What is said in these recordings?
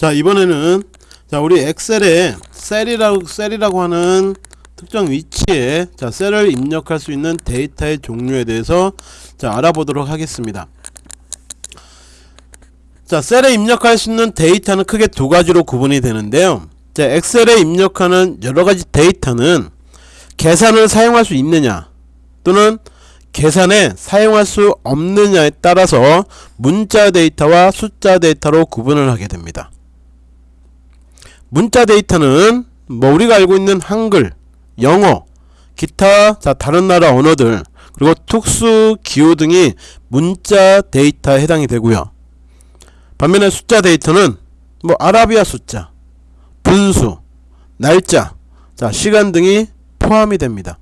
자 이번에는 자 우리 엑셀에 셀이라고 셀이라고 하는 특정 위치에 자 셀을 입력할 수 있는 데이터의 종류에 대해서 자 알아보도록 하겠습니다. 자 셀에 입력할 수 있는 데이터는 크게 두 가지로 구분이 되는데요. 자 엑셀에 입력하는 여러 가지 데이터는 계산을 사용할 수 있느냐 또는 계산에 사용할 수 없느냐에 따라서 문자 데이터와 숫자 데이터로 구분을 하게 됩니다. 문자 데이터는 뭐 우리가 알고 있는 한글, 영어, 기타 자 다른 나라 언어들 그리고 특수 기호 등이 문자 데이터에 해당이 되고요. 반면에 숫자 데이터는 뭐 아라비아 숫자, 분수, 날짜, 자 시간 등이 포함이 됩니다.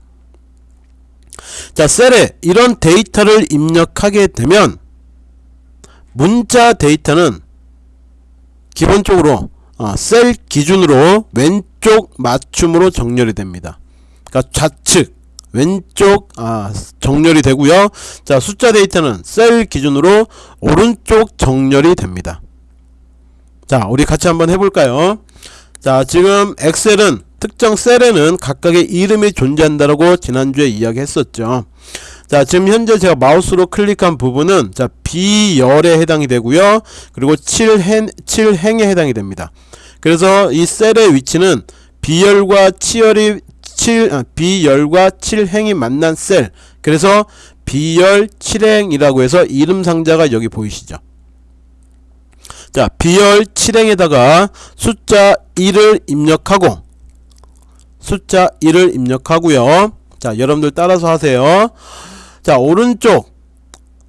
자 셀에 이런 데이터를 입력하게 되면 문자 데이터는 기본적으로 어, 셀 기준으로 왼쪽 맞춤으로 정렬이 됩니다. 그러니까 좌측 왼쪽 아, 정렬이 되고요. 자 숫자 데이터는 셀 기준으로 오른쪽 정렬이 됩니다. 자 우리 같이 한번 해볼까요? 자 지금 엑셀은 특정 셀에는 각각의 이름이 존재한다라고 지난주에 이야기했었죠. 자 지금 현재 제가 마우스로 클릭한 부분은 자 B열에 해당이 되고요. 그리고 7행, 7행에 해당이 됩니다. 그래서 이 셀의 위치는 B열과 7열이 7, 아, B열과 7행이 만난 셀. 그래서 B열 7행이라고 해서 이름 상자가 여기 보이시죠? 자 B열 7행에다가 숫자 1을 입력하고 숫자 1을 입력하고요. 자 여러분들 따라서 하세요 자 오른쪽.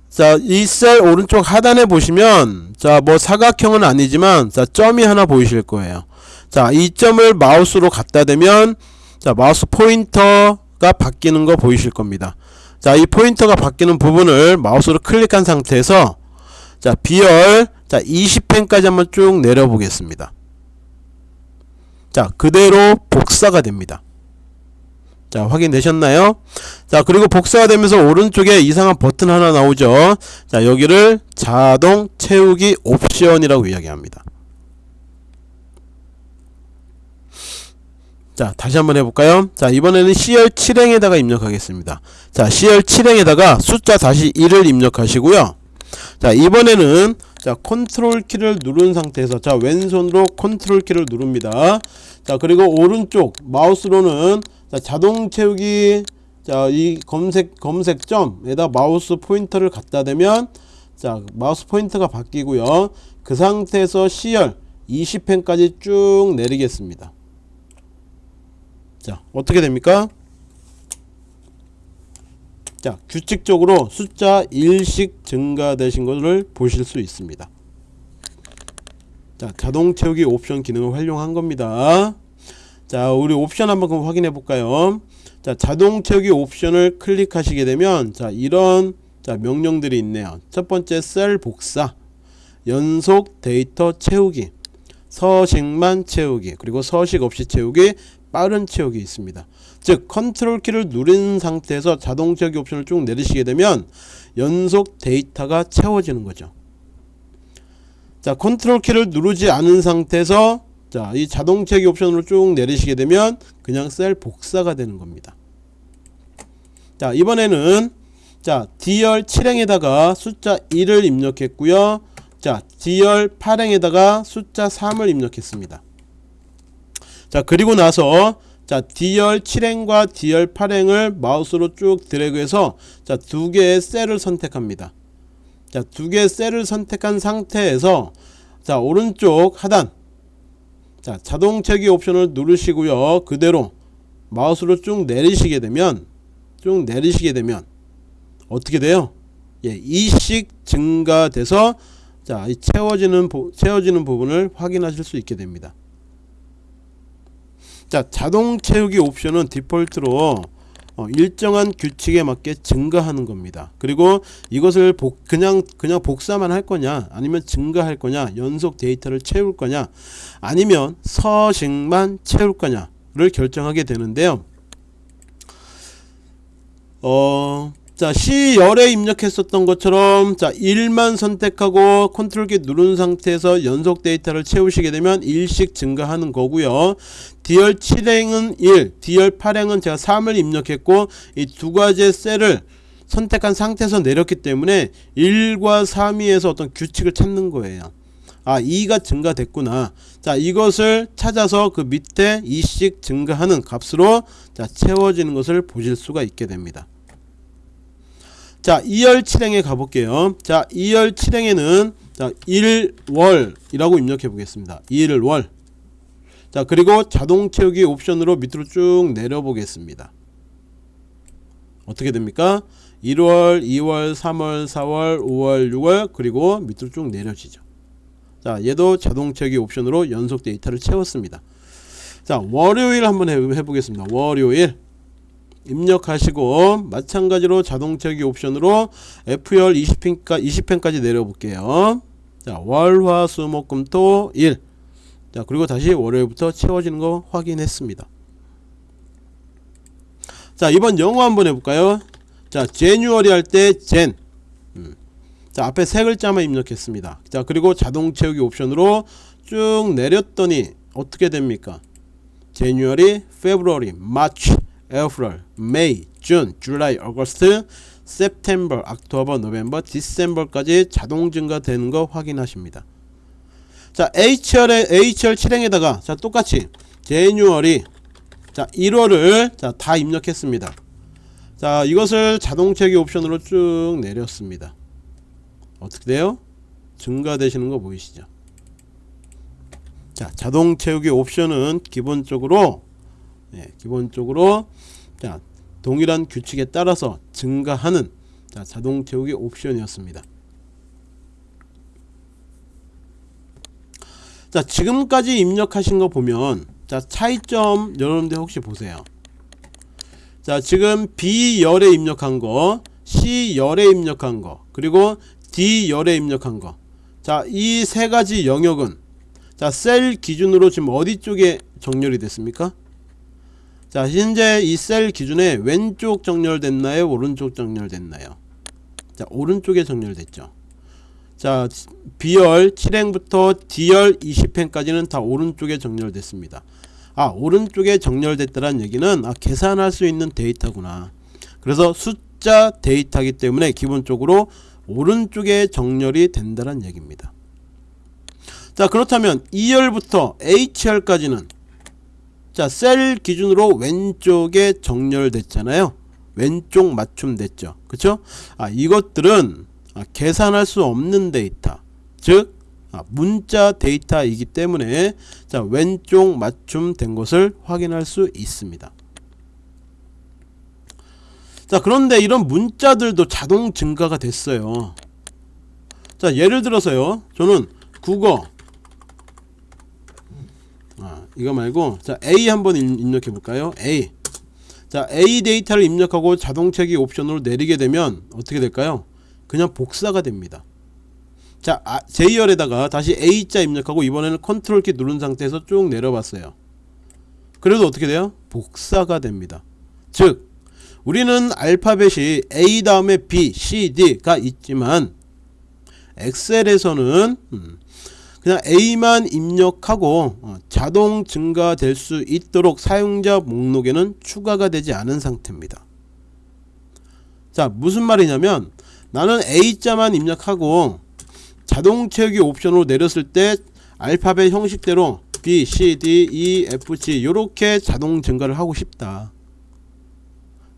자 이 셀 오른쪽 하단에 보시면 자 뭐 사각형은 아니지만 자 점이 하나 보이실 거예요. 자 이 점을 마우스로 갖다 대면 자 마우스 포인터가 바뀌는 거 보이실 겁니다. 자 이 포인터가 바뀌는 부분을 마우스로 클릭한 상태에서 자 비열 자 20펜까지 한번 쭉 내려 보겠습니다. 자 그대로 복사가 됩니다 자 확인되셨나요? 자 그리고 복사가 되면서 오른쪽에 이상한 버튼 하나 나오죠? 자 여기를 자동 채우기 옵션이라고 이야기합니다. 자 다시 한번 해볼까요? 자 이번에는 C열 7행에다가 입력하겠습니다. 자 C열 7행에다가 숫자 다시 1을 입력하시고요. 자 이번에는 자 컨트롤 키를 누른 상태에서 자 왼손으로 컨트롤 키를 누릅니다. 자 그리고 오른쪽 마우스로는 자, 자동 채우기 자, 이 검은색 검은색 점에다 마우스 포인터를 갖다 대면 자, 마우스 포인터가 바뀌고요. 그 상태에서 C열 20행까지 쭉 내리겠습니다. 자, 어떻게 됩니까? 자, 규칙적으로 숫자 1씩 증가되신 것을 보실 수 있습니다. 자, 자동 채우기 옵션 기능을 활용한 겁니다. 자 우리 옵션 한번 확인해 볼까요? 자 자동 채우기 옵션을 클릭하시게 되면 자 이런 자 명령들이 있네요. 첫 번째 셀 복사. 연속 데이터 채우기. 서식만 채우기. 그리고 서식 없이 채우기. 빠른 채우기 있습니다. 즉 컨트롤 키를 누른 상태에서 자동 채우기 옵션을 쭉 내리시게 되면 연속 데이터가 채워지는 거죠. 자 컨트롤 키를 누르지 않은 상태에서 자, 이 자동 채기 옵션으로 쭉 내리시게 되면 그냥 셀 복사가 되는 겁니다. 자, 이번에는 자, D열 7행에다가 숫자 1을 입력했고요. 자, D열 8행에다가 숫자 3을 입력했습니다. 자, 그리고 나서 자, D열 7행과 D열 8행을 마우스로 쭉 드래그해서 자, 두 개의 셀을 선택합니다. 자, 두 개의 셀을 선택한 상태에서 자, 오른쪽 하단 자 자동 채기 옵션을 누르시고요 그대로 마우스로 쭉 내리시게 되면 쭉 내리시게 되면 어떻게 돼요 예, 이씩 증가돼서 자, 이 채워지는 채워지는 부분을 확인하실 수 있게 됩니다. 자, 자동 채우기 옵션은 디폴트로 어, 일정한 규칙에 맞게 증가하는 겁니다. 그리고 이것을 복, 그냥 그냥 복사만 할 거냐 아니면 증가할 거냐 연속 데이터를 채울 거냐 아니면 서식만 채울 거냐를 결정하게 되는데요. 어, 자 C열에 입력했었던 것처럼 자 1만 선택하고 컨트롤 키 누른 상태에서 연속 데이터를 채우시게 되면 1씩 증가하는 거고요. D열 7행은 1 D열 8행은 제가 3을 입력했고 이 두 가지의 셀을 선택한 상태에서 내렸기 때문에 1과 3위에서 어떤 규칙을 찾는 거예요. 아 2가 증가됐구나. 자 이것을 찾아서 그 밑에 2씩 증가하는 값으로 자 채워지는 것을 보실 수가 있게 됩니다 자 2열 7행에 가볼게요. 자 2열 7행에는 자 1월이라고 입력해 보겠습니다. 1월. 자 그리고 자동 채우기 옵션으로 밑으로 쭉 내려 보겠습니다. 어떻게 됩니까? 1월 2월 3월 4월 5월 6월 그리고 밑으로 쭉 내려지죠. 자 얘도 자동 채우기 옵션으로 연속 데이터를 채웠습니다. 자 월요일 한번 해보겠습니다. 월요일 입력하시고 마찬가지로 자동 채우기 옵션으로 F열 20펜까, 20펜까지 내려볼게요. 자 월화수목금토 일. 자 그리고 다시 월요일부터 채워지는 거 확인했습니다. 자 이번 영어 한번 해볼까요? 자 January 할 때 Jan. 음. 자 앞에 세 글자만 입력했습니다. 자 그리고 자동 채우기 옵션으로 쭉 내렸더니 어떻게 됩니까? January February March April May June July August 세프템버 악토버 노벰버 디셈버까지 자동 증가되는 거 확인하십니다. 자 HR의 HR 7행에다가 자 똑같이 제뉴얼이 자 1월을 자 다 입력했습니다. 자 이것을 자동 채기 옵션으로 쭉 내렸습니다. 어떻게 돼요? 증가되시는 거 보이시죠? 자 자동 채우기 옵션은 기본적으로 예, 기본적으로 자 동일한 규칙에 따라서 증가하는 자, 자동 채우기 옵션이었습니다. 자 지금까지 입력하신 거 보면 자 차이점 여러분들 혹시 보세요. 자 지금 B열에 입력한 거 C열에 입력한 거 그리고 D열에 입력한 거자 이 세 가지 영역은 자 셀 기준으로 지금 어디 쪽에 정렬이 됐습니까 자 현재 이 셀 기준에 왼쪽 정렬됐나요? 오른쪽 정렬됐나요? 자 오른쪽에 정렬됐죠. 자 B열 7행부터 D열 20행까지는 다 오른쪽에 정렬됐습니다. 아 오른쪽에 정렬됐다는 얘기는 아, 계산할 수 있는 데이터구나. 그래서 숫자 데이터이기 때문에 기본적으로 오른쪽에 정렬이 된다는 얘기입니다. 자 그렇다면 2열부터 H열까지는 자 셀 기준으로 왼쪽에 정렬됐잖아요. 왼쪽 맞춤됐죠. 그쵸? 아 이것들은 아, 계산할 수 없는 데이터. 즉 아, 문자 데이터이기 때문에 자 왼쪽 맞춤 된 것을 확인할 수 있습니다. 자 그런데 이런 문자들도 자동 증가가 됐어요. 자 예를 들어서요. 저는 국어 이거 말고 자 A 한번 입력해 볼까요? A. 자 A 데이터를 입력하고 자동 채우기 옵션으로 내리게 되면 어떻게 될까요? 그냥 복사가 됩니다. 자 아, J열에다가 다시 A자 입력하고 이번에는 컨트롤 키 누른 상태에서 쭉 내려봤어요. 그래도 어떻게 돼요? 복사가 됩니다. 즉 우리는 알파벳이 A 다음에 B, C, D가 있지만 엑셀에서는 음, 그냥 A만 입력하고 어, 자동 증가될 수 있도록 사용자 목록에는 추가가 되지 않은 상태입니다. 자 무슨 말이냐면 나는 A자만 입력하고 자동 채우기 옵션으로 내렸을 때 알파벳 형식대로 B, C, D, E, F, G 이렇게 자동 증가를 하고 싶다.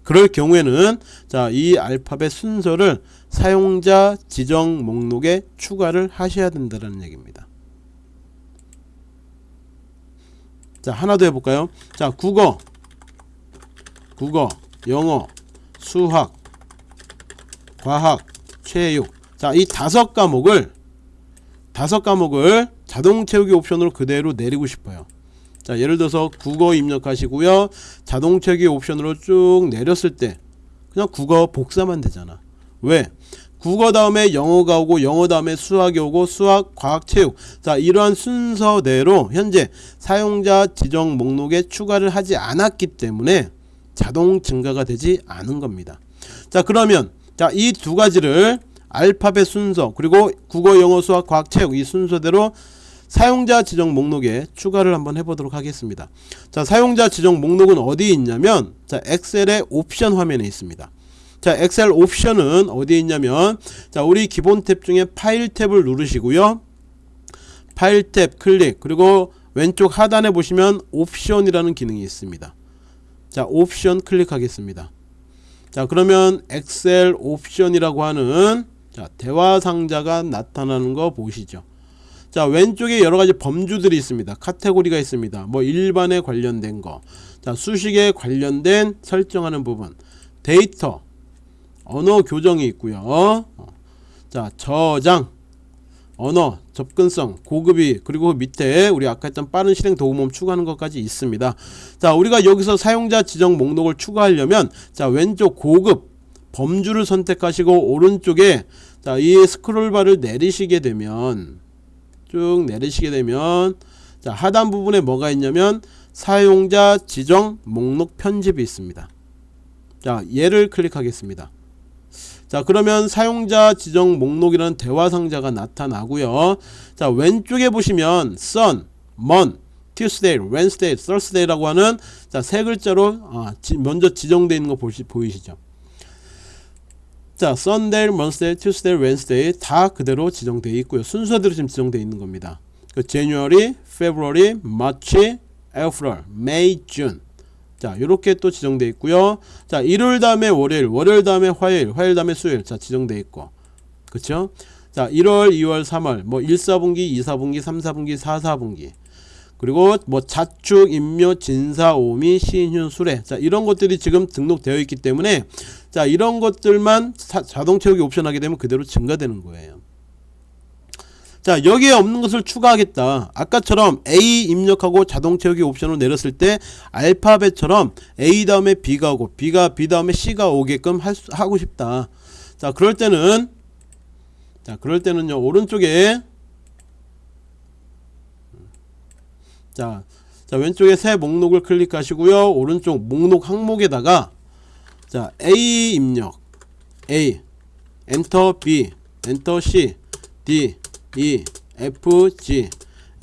그럴 경우에는 자 이 알파벳 순서를 사용자 지정 목록에 추가를 하셔야 된다는 얘기입니다 자 하나 더 해볼까요? 자 국어. 국어 영어 수학 과학 체육. 자 이 다섯 과목을 다섯 과목을 자동 채우기 옵션으로 그대로 내리고 싶어요. 자 예를 들어서 국어 입력하시고요. 자동 채우기 옵션으로 쭉 내렸을 때 그냥 국어 복사만 되잖아. 왜 국어 다음에 영어가 오고 영어 다음에 수학이 오고 수학 과학 체육. 자 이러한 순서대로 현재 사용자 지정 목록에 추가를 하지 않았기 때문에 자동 증가가 되지 않은 겁니다. 자 그러면 자이 두 가지를 알파벳 순서 그리고 국어 영어 수학 과학 체육 이 순서대로 사용자 지정 목록에 추가를 한번 해보도록 하겠습니다. 자 사용자 지정 목록은 어디에 있냐면 자 엑셀의 옵션 화면에 있습니다 자 엑셀 옵션은 어디에 있냐면 자 우리 기본 탭 중에 파일 탭을 누르시고요. 파일 탭 클릭 그리고 왼쪽 하단에 보시면 옵션이라는 기능이 있습니다. 자 옵션 클릭하겠습니다. 자 그러면 엑셀 옵션이라고 하는 자 대화 상자가 나타나는 거 보시죠? 자 왼쪽에 여러가지 범주들이 있습니다. 카테고리가 있습니다. 뭐 일반에 관련된 거자 수식에 관련된 설정하는 부분. 데이터 언어 교정이 있고요. 어. 자 저장. 언어 접근성 고급이 그리고 밑에 우리 아까 했던 빠른 실행 도구모음 추가하는 것까지 있습니다. 자 우리가 여기서 사용자 지정 목록을 추가하려면 자 왼쪽 고급 범주를 선택하시고 오른쪽에 자 이 스크롤바를 내리시게 되면 쭉 내리시게 되면 자 하단 부분에 뭐가 있냐면 사용자 지정 목록 편집이 있습니다. 자 얘를 클릭하겠습니다 자 그러면 사용자 지정 목록이라는 대화 상자가 나타나고요 자 왼쪽에 보시면 sun, mon, tuesday, wednesday, thursday라고 하는 자 세 글자로 아, 지, 먼저 지정되어 있는 거 보시, 보이시죠 자 sunday, monday, tuesday, wednesday 다 그대로 지정되어 있고요 순서대로 지금 지정되어 있는 겁니다 그 January, February, March, April, May, June 자 이렇게 또 지정되어 있고요. 자 일요일 다음에 월요일 월요일 다음에 화요일 화요일 다음에 수요일. 자 지정되어 있고. 그쵸? 자 1월 2월 3월. 뭐 1, 4분기 2, 4분기 3, 4분기 4, 4분기. 그리고 뭐 자축 임묘 진사 오미 시인휴 수레. 자 이런 것들이 지금 등록되어 있기 때문에 자 이런 것들만 사, 자동 채우기 옵션 하게 되면 그대로 증가되는 거예요 자 여기에 없는 것을 추가하겠다. 아까처럼 A 입력하고 자동 채우기 옵션을 내렸을 때 알파벳처럼 A 다음에 B가 오고 B가 B 다음에 C가 오게끔 할 수, 하고 싶다. 자 그럴 때는 자 그럴 때는요 오른쪽에 자, 자 왼쪽에 새 목록을 클릭하시고요. 오른쪽 목록 항목에다가 자 A 입력 A 엔터 B 엔터 C D E F G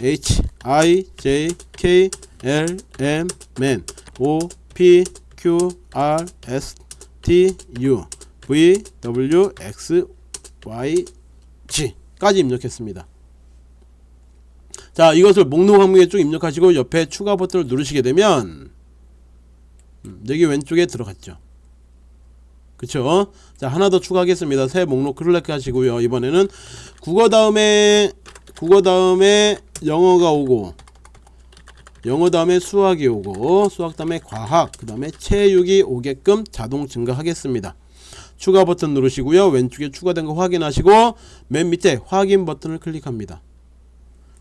H I J K L M N O P Q R S T U V W X Y G 까지 입력했습니다. 자 이것을 목록 항목에 쭉 입력하시고 옆에 추가 버튼을 누르시게 되면 음, 여기 왼쪽에 들어갔죠. 그쵸? 자 하나 더 추가하겠습니다. 새 목록 클릭 하시고요. 이번에는 국어 다음에 국어 다음에 영어가 오고 영어 다음에 수학이 오고 수학 다음에 과학 그 다음에 체육이 오게끔 자동 증가하겠습니다. 추가 버튼 누르시고요. 왼쪽에 추가된 거 확인하시고 맨 밑에 확인 버튼을 클릭합니다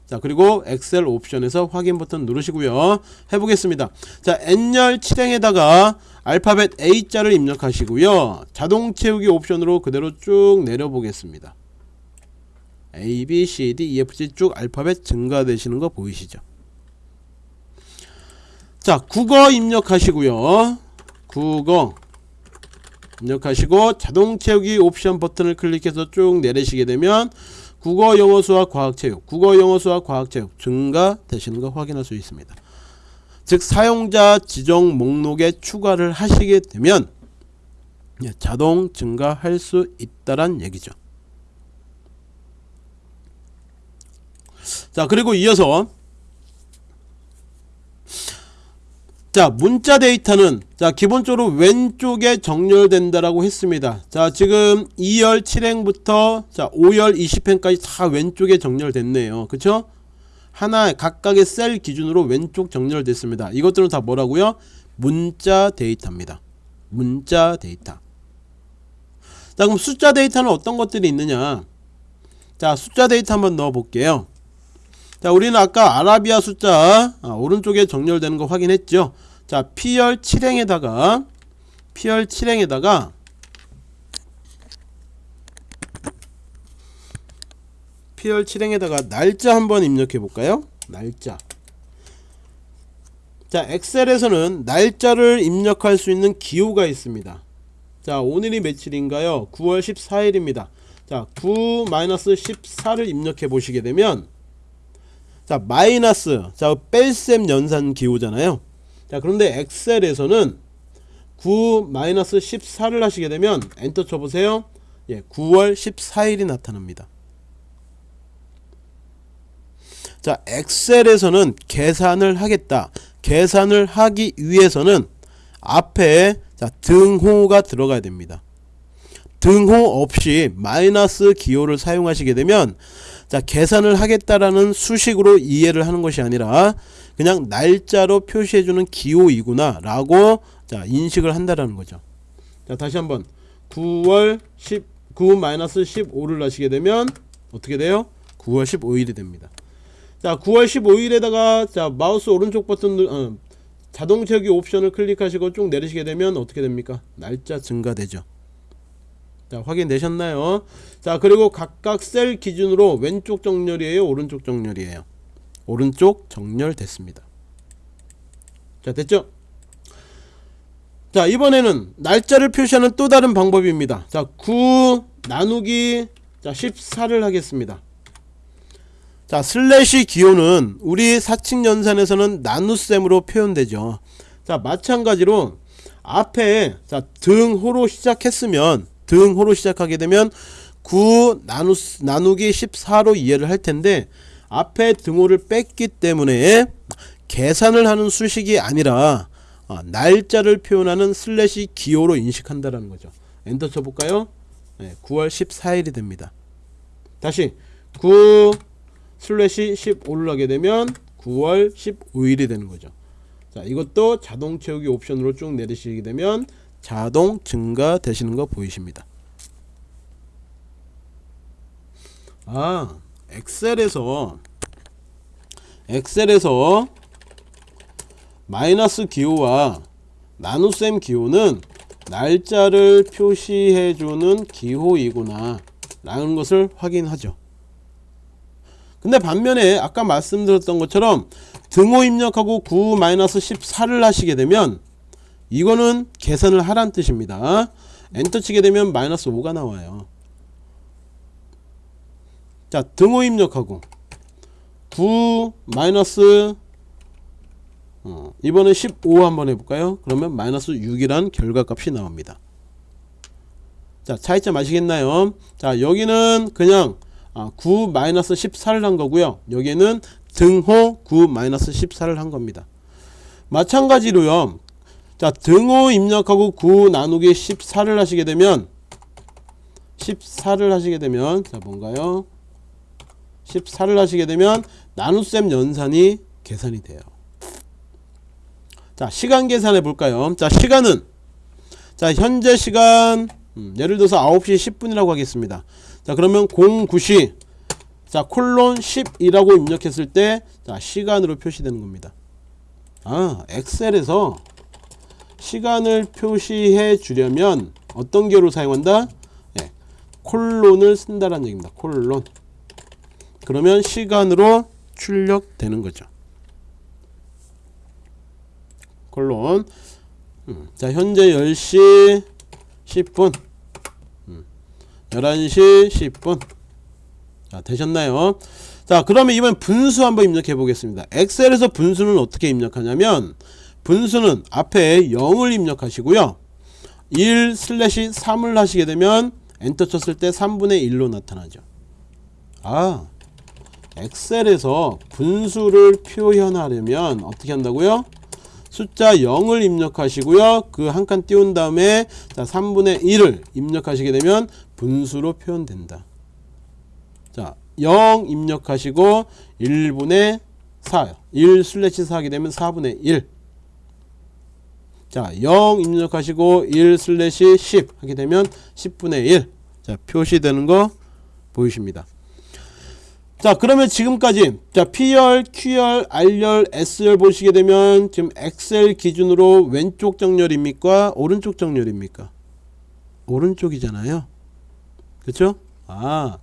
자 그리고 엑셀 옵션에서 확인 버튼 누르시고요. 해보겠습니다. 자 N열 7행에다가 알파벳 A자를 입력하시고요. 자동 채우기 옵션으로 그대로 쭉 내려보겠습니다. A, B, C, D, E, F, G 쭉 알파벳 증가되시는 거 보이시죠? 자 국어 입력하시고요. 국어 입력하시고 자동 채우기 옵션 버튼을 클릭해서 쭉 내리시게 되면 국어, 영어, 수학, 과학, 체육 국어, 영어, 수학, 과학, 체육 증가되시는 거 확인할 수 있습니다. 즉 사용자 지정 목록에 추가를 하시게 되면 예, 자동 증가할 수 있다란 얘기죠. 자 그리고 이어서 자 문자 데이터는 자 기본적으로 왼쪽에 정렬된다라고 했습니다. 자 지금 2열 7행부터 자 5열 20행까지 다 왼쪽에 정렬됐네요. 그쵸? 하나 각각의 셀 기준으로 왼쪽 정렬됐습니다. 이것들은 다 뭐라고요? 문자 데이터입니다. 문자 데이터. 자 그럼 숫자 데이터는 어떤 것들이 있느냐? 자 숫자 데이터 한번 넣어 볼게요. 자 우리는 아까 아라비아 숫자 아, 오른쪽에 정렬되는 거 확인했죠 자 P열 7행에다가 P열 7행에다가 P열 7행에다가 날짜 한번 입력해 볼까요? 날짜. 자 엑셀에서는 날짜를 입력할 수 있는 기호가 있습니다. 자 오늘이 며칠인가요? 9월 14일입니다. 자9 마이너스 14를 입력해 보시게 되면 자 마이너스 자 뺄셈 연산 기호잖아요 자 그런데 엑셀에서는 9 마이너스 14를 하시게 되면 엔터 쳐보세요. 예, 9월 14일이 나타납니다. 자 엑셀에서는 계산을 하겠다. 계산을 하기 위해서는 앞에 자 등호가 들어가야 됩니다 등호 없이 마이너스 기호를 사용하시게 되면 자 계산을 하겠다라는 수식으로 이해를 하는 것이 아니라 그냥 날짜로 표시해주는 기호이구나 라고 자 인식을 한다라는 거죠. 자 다시 한번 9월 19 마이너스 15를 하시게 되면 어떻게 돼요? 9월 15일이 됩니다. 자 9월 15일에다가 자 마우스 오른쪽 버튼 누, 어, 자동 채우기 옵션을 클릭하시고 쭉 내리시게 되면 어떻게 됩니까? 날짜 증가되죠 자 확인되셨나요? 자 그리고 각각 셀 기준으로 왼쪽 정렬이에요? 오른쪽 정렬이에요? 오른쪽 정렬 됐습니다. 자 됐죠? 자 이번에는 날짜를 표시하는 또 다른 방법입니다. 자 9 나누기 자 14를 하겠습니다. 자 슬래시 기호는 우리 사칙 연산에서는 나눗셈으로 표현되죠. 자 마찬가지로 앞에 자 등호로 시작했으면 등호로 시작하게 되면 9 나누, 나누기 14로 이해를 할 텐데 앞에 등호를 뺐기 때문에 계산을 하는 수식이 아니라 어, 날짜를 표현하는 슬래시 기호로 인식한다라는 거죠. 엔터 쳐볼까요? 네, 9월 14일이 됩니다. 다시 9 슬래시 15를 하게 되면 9월 15일이 되는 거죠. 자 이것도 자동 채우기 옵션으로 쭉 내리시게 되면 자동 증가 되시는 거 보이십니다. 아 엑셀에서 엑셀에서 마이너스 기호와 나눗셈 기호는 날짜를 표시해주는 기호이구나 라는 것을 확인하죠. 근데 반면에 아까 말씀드렸던 것처럼 등호 입력하고 9-14를 하시게 되면 이거는 계산을 하란 뜻입니다. 엔터 치게 되면 마이너스 5가 나와요. 자 등호 입력하고 9 마이너스 어, 이번에 15 한번 해볼까요? 그러면 마이너스 6이란 결과값이 나옵니다. 자 차이점 아시겠나요? 자 여기는 그냥 아, 9 마이너스 14를 한 거고요. 여기는 등호 9 마이너스 14를 한 겁니다. 마찬가지로요 자 등호 입력하고 9 나누기 14를 하시게 되면 14를 하시게 되면 자 뭔가요? 14를 하시게 되면 나눗셈 연산이 계산이 돼요. 자 시간 계산해 볼까요? 자 시간은 자 현재 시간 음, 예를 들어서 9시 10분이라고 하겠습니다. 자 그러면 09시 자 콜론 10이라고 입력했을 때 자 시간으로 표시되는 겁니다. 아 엑셀에서 시간을 표시해 주려면 어떤 기호를 사용한다? 예, 콜론을 쓴다는 얘기입니다. 콜론. 그러면 시간으로 출력되는 거죠. 콜론. 음, 자 현재 10시 10분. 11시 10분. 자 되셨나요? 자 그러면 이번 분수 한번 입력해 보겠습니다. 엑셀에서 분수는 어떻게 입력하냐면 분수는 앞에 0을 입력하시고요. 1 슬래시 3을 하시게 되면 엔터 쳤을 때 3분의 1로 나타나죠. 아 엑셀에서 분수를 표현하려면 어떻게 한다고요? 숫자 0을 입력하시고요. 그 한 칸 띄운 다음에 자 3분의 1을 입력하시게 되면 분수로 표현된다. 자, 0 입력하시고 1분의 4 1 슬래시 4 하게 되면 4분의 1 자, 0 입력하시고 1 슬래시 10 하게 되면 10분의 1 자, 표시되는 거 보이십니까 자 그러면 지금까지 자 P열, Q열, R열, S열 보시게 되면 지금 엑셀 기준으로 왼쪽 정렬입니까? 오른쪽 정렬입니까? 오른쪽이잖아요 그쵸? 아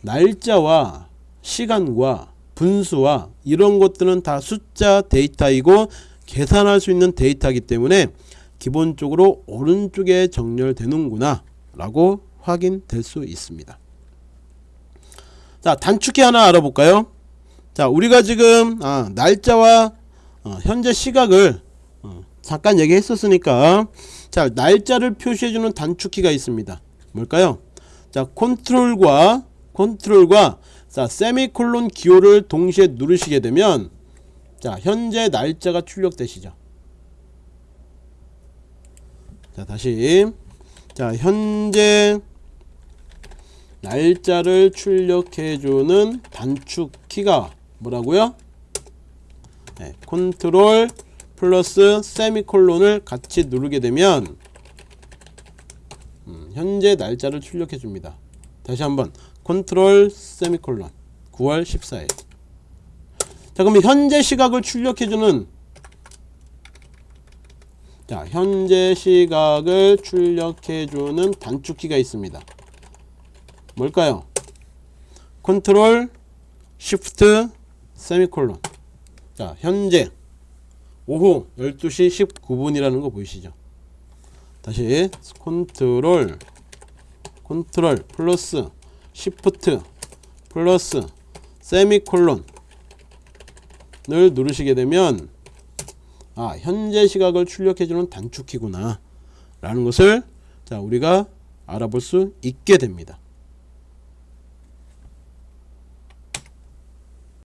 날짜와 시간과 분수와 이런 것들은 다 숫자 데이터이고 계산할 수 있는 데이터이기 때문에 기본적으로 오른쪽에 정렬되는구나 라고 확인될 수 있습니다. 자 단축키 하나 알아볼까요? 자 우리가 지금 아, 날짜와 어, 현재 시각을 어, 잠깐 얘기했었으니까 자 날짜를 표시해주는 단축키가 있습니다. 뭘까요? 자 컨트롤과 컨트롤과 자 세미콜론 기호를 동시에 누르시게 되면 자 현재 날짜가 출력되시죠. 자 다시. 자 현재 날짜를 출력해주는 단축키가 뭐라고요? 네, 컨트롤 플러스 세미콜론을 같이 누르게 되면 음, 현재 날짜를 출력해 줍니다. 다시 한번. 컨트롤 세미콜론. 9월 14일 자 그럼 현재 시각을 출력해 주는 자 현재 시각을 출력해 주는 단축키가 있습니다. 뭘까요? 컨트롤 쉬프트 세미콜론. 자 현재 오후 12시 19분이라는 거 보이시죠? 다시 컨트롤 컨트롤 플러스 시프트 플러스 세미콜론 을 누르시게 되면 아 현재 시각을 출력해주는 단축키구나. 라는 것을 자 우리가 알아볼 수 있게 됩니다